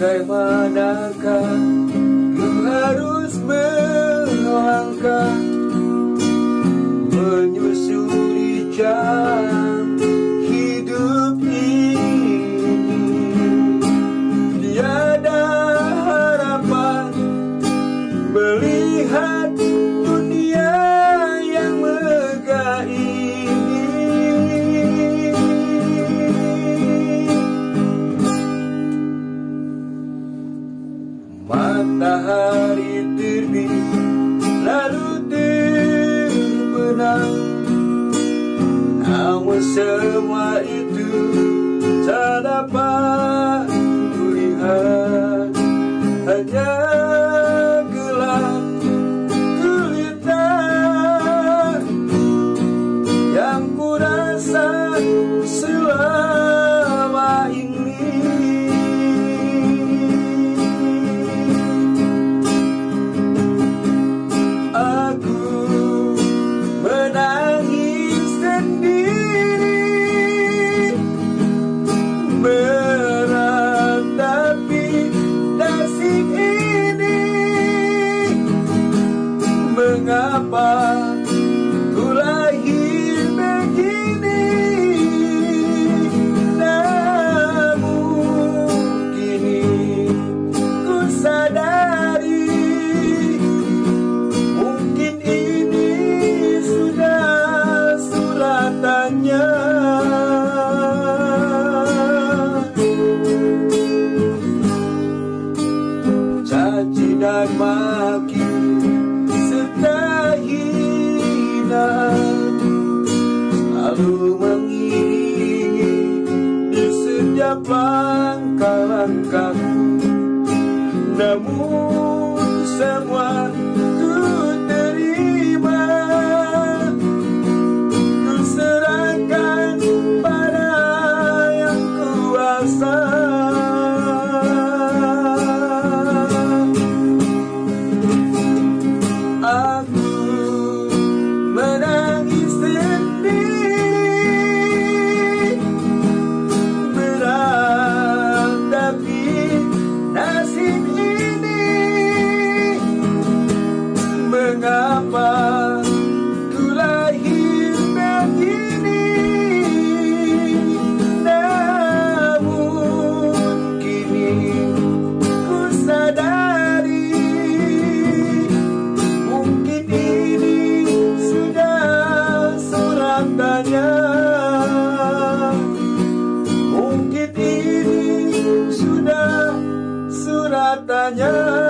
bagaimanakah ku harus melangkah menyusuri jalan semua itu tak dapat kulihat. Hanya gelap gulita Yang ku rasa Mengapa ku lahir begini? Namun kini ku sadari Mungkin ini sudah suratannya. Caci dan Selalu mengiringi di setiap langkah-langkahku. Namun semua suratannya